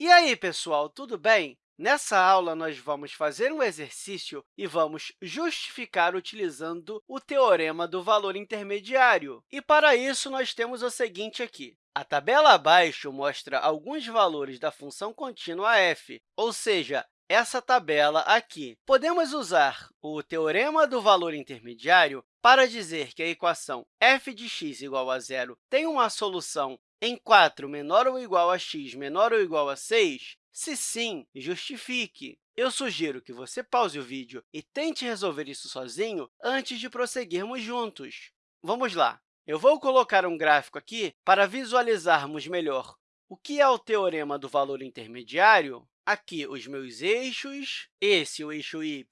E aí, pessoal, tudo bem? Nessa aula, nós vamos fazer um exercício e vamos justificar utilizando o teorema do valor intermediário. E, para isso, nós temos o seguinte aqui. A tabela abaixo mostra alguns valores da função contínua f, ou seja, essa tabela aqui. Podemos usar o teorema do valor intermediário para dizer que a equação f de x igual a zero tem uma solução em 4 menor ou igual a x menor ou igual a 6? Se sim, justifique. Eu sugiro que você pause o vídeo e tente resolver isso sozinho antes de prosseguirmos juntos. Vamos lá! Eu vou colocar um gráfico aqui para visualizarmos melhor o que é o teorema do valor intermediário. Aqui, os meus eixos, esse o eixo y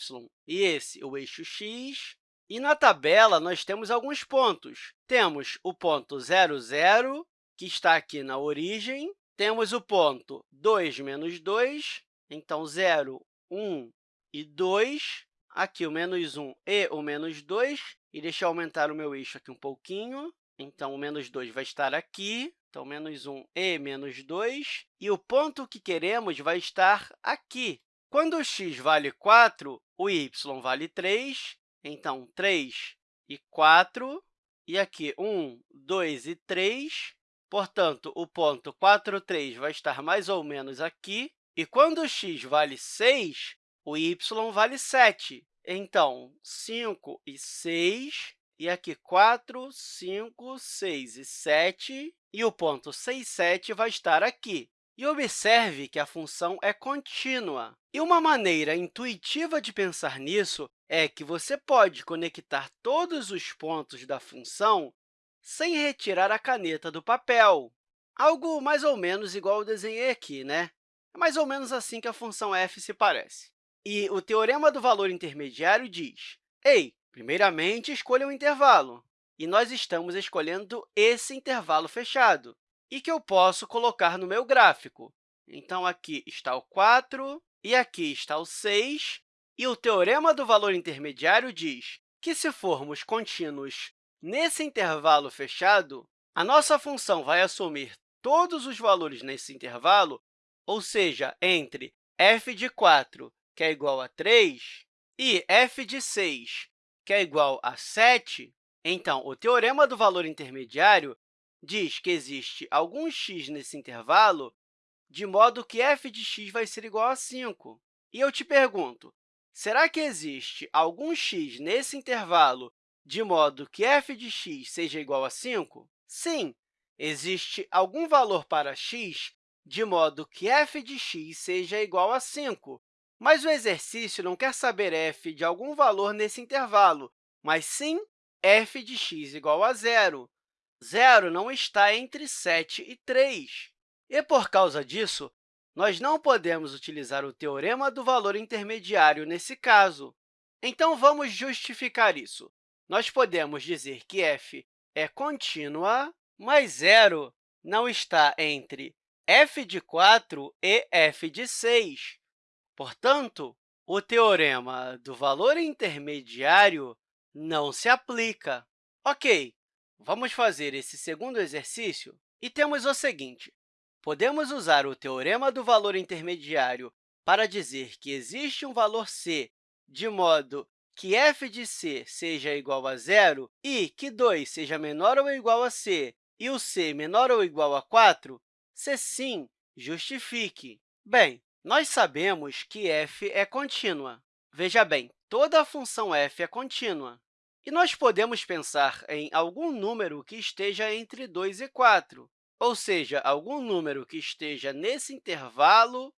e esse o eixo x. E na tabela, nós temos alguns pontos. Temos o ponto 0, 0, que está aqui na origem. Temos o ponto 2 menos 2, então 0, 1 e 2. Aqui o menos 1 e o menos 2. E deixa eu aumentar o meu eixo aqui um pouquinho. Então, o menos 2 vai estar aqui. Então, menos 1 e menos 2. E o ponto que queremos vai estar aqui. Quando o x vale 4, o y vale 3. Então, 3 e 4. E aqui, 1, 2 e 3. Portanto, o ponto 4, 3 vai estar mais ou menos aqui. E quando o x vale 6, o y vale 7. Então, 5 e 6, e aqui 4, 5, 6 e 7, e o ponto 6, 7 vai estar aqui. E observe que a função é contínua. E uma maneira intuitiva de pensar nisso é que você pode conectar todos os pontos da função sem retirar a caneta do papel. Algo mais ou menos igual eu desenhei aqui, né? É mais ou menos assim que a função f se parece. E o teorema do valor intermediário diz, ei, primeiramente, escolha um intervalo. E nós estamos escolhendo esse intervalo fechado, e que eu posso colocar no meu gráfico. Então, aqui está o 4, e aqui está o 6, e o teorema do valor intermediário diz que, se formos contínuos Nesse intervalo fechado, a nossa função vai assumir todos os valores nesse intervalo, ou seja, entre f de 4, que é igual a 3, e f de 6, que é igual a 7, então, o teorema do valor intermediário diz que existe algum x nesse intervalo, de modo que f de x vai ser igual a 5. E eu te pergunto, será que existe algum x nesse intervalo de modo que f de x seja igual a 5? Sim, existe algum valor para x de modo que f de x seja igual a 5. Mas o exercício não quer saber f de algum valor nesse intervalo, mas sim f de x igual a zero. Zero não está entre 7 e 3. E, por causa disso, nós não podemos utilizar o teorema do valor intermediário nesse caso. Então, vamos justificar isso nós podemos dizer que f é contínua, mas zero não está entre f de 4 e f de 6. Portanto, o teorema do valor intermediário não se aplica. Ok, vamos fazer esse segundo exercício e temos o seguinte. Podemos usar o teorema do valor intermediário para dizer que existe um valor c de modo que f de c seja igual a zero e que 2 seja menor ou igual a c e o c menor ou igual a 4, se sim, justifique. Bem, nós sabemos que f é contínua. Veja bem, toda a função f é contínua. E nós podemos pensar em algum número que esteja entre 2 e 4, ou seja, algum número que esteja nesse intervalo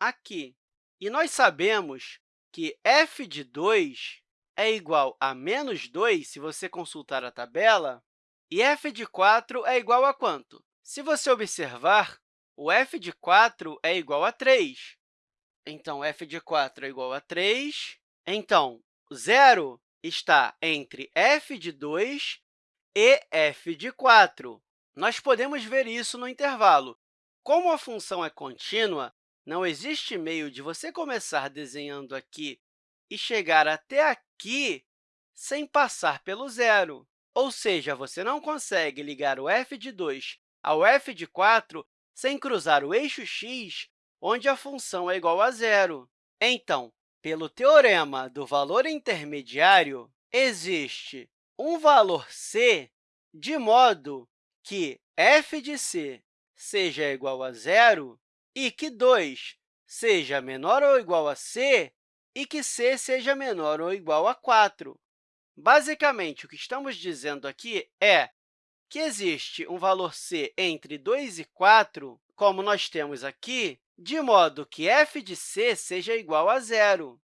aqui. E nós sabemos que f de 2 é igual a menos 2, se você consultar a tabela, e f de 4 é igual a quanto? Se você observar, o f de 4 é igual a 3. Então, f de 4 é igual a 3. Então, zero está entre f de 2 e f de 4. Nós podemos ver isso no intervalo. Como a função é contínua, não existe meio de você começar desenhando aqui e chegar até aqui sem passar pelo zero. Ou seja, você não consegue ligar o f de 2 ao f de 4 sem cruzar o eixo x onde a função é igual a zero. Então, pelo teorema do valor intermediário, existe um valor c de modo que f de c seja igual a zero e que 2 seja menor ou igual a c e que c seja menor ou igual a 4. Basicamente, o que estamos dizendo aqui é que existe um valor c entre 2 e 4, como nós temos aqui, de modo que f de c seja igual a zero.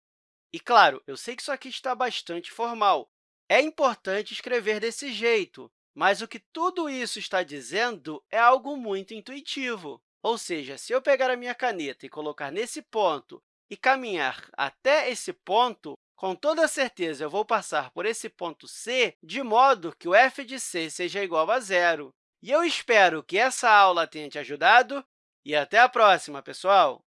E, claro, eu sei que isso aqui está bastante formal. É importante escrever desse jeito, mas o que tudo isso está dizendo é algo muito intuitivo. Ou seja, se eu pegar a minha caneta e colocar nesse ponto e caminhar até esse ponto, com toda certeza, eu vou passar por esse ponto C, de modo que o f de c seja igual a zero. E eu espero que essa aula tenha te ajudado e até a próxima, pessoal!